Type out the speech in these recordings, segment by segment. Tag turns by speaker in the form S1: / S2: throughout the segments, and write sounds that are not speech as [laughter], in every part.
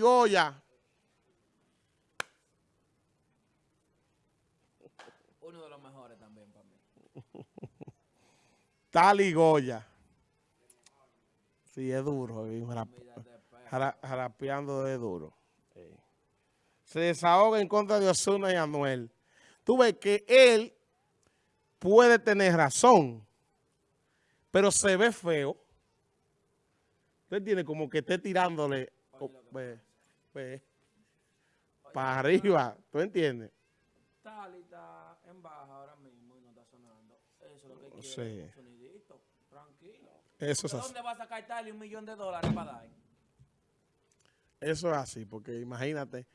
S1: Goya.
S2: Uno de los mejores también para mí.
S1: Tali Goya. Sí, es duro. eh, jara-
S2: Mira de perro.
S1: jara- Jarapeando es duro. Sí. Se desahoga en contra de Osuna y Anuel. Tú ves que él puede tener razón, pero se ve feo. Usted tiene como que esté tirándole oh, ve, ve, para arriba. ¿Tú entiendes?
S2: Tali está en baja ahora mismo y no está sonando. Eso es lo que quiere.
S1: Sí.
S2: sonidito. Tranquilo.
S1: Eso es
S2: ¿De
S1: así.
S2: dónde va a sacar Tali un millón de dólares para dar?
S1: Eso es así, porque imagínate.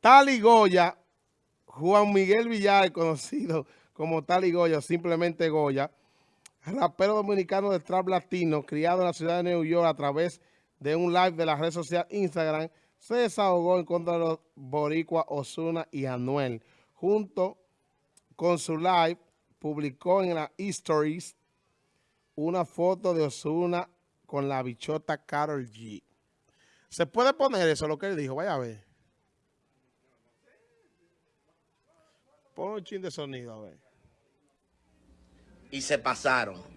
S1: Tali Goya, Juan Miguel Villar, [laughs] conocido como Tali Goya, simplemente Goya, rapero dominicano de trap latino, criado en la ciudad de New York a través de un live de la red social Instagram, se desahogó en contra de los boricuas Osuna y Anuel. Junto con su live, publicó en las stories una foto de Osuna con la bichota Carol G. ¿Se puede poner eso, lo que él dijo? Vaya a ver. Pon un chin de sonido, a ver.
S3: y se pasaron.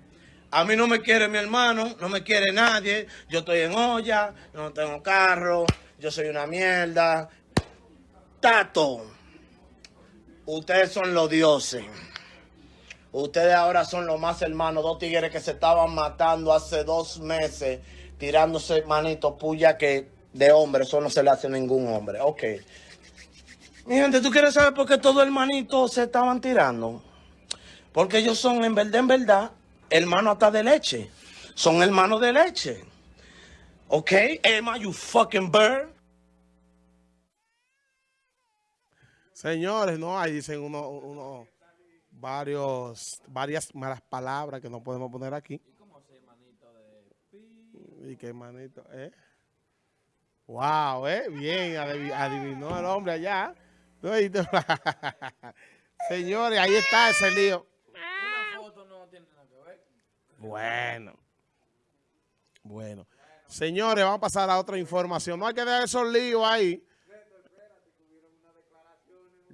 S3: A mí no me quiere mi hermano, no me quiere nadie. Yo estoy en olla, no tengo carro, yo soy una mierda. Tato, ustedes son los dioses. Ustedes ahora son los más hermanos, dos tigres que se estaban matando hace dos meses, tirándose manito puya que de hombre, eso no se le hace a ningún hombre. Ok. Mi gente, ¿tú quieres saber por qué todos hermanitos se estaban tirando? Porque ellos son, en verdad, en verdad, hermanos hasta de leche. Son hermanos de leche. ¿Ok? Emma, you fucking bird.
S1: Señores, no, ahí dicen uno, uno, varios, varias malas palabras que no podemos poner aquí.
S2: ¿Cómo se manito de
S1: Y qué manito, ¿eh? Wow, ¿eh? Bien, adivi- adivinó el hombre allá. [laughs] Señores, ahí está ese lío.
S2: Una foto no tiene nada que ver.
S1: Bueno. Bueno. Señores, vamos a pasar a otra información. No hay que dejar esos líos ahí.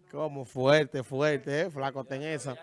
S1: Como fuerte, fuerte, ¿eh? Flaco, ten esa.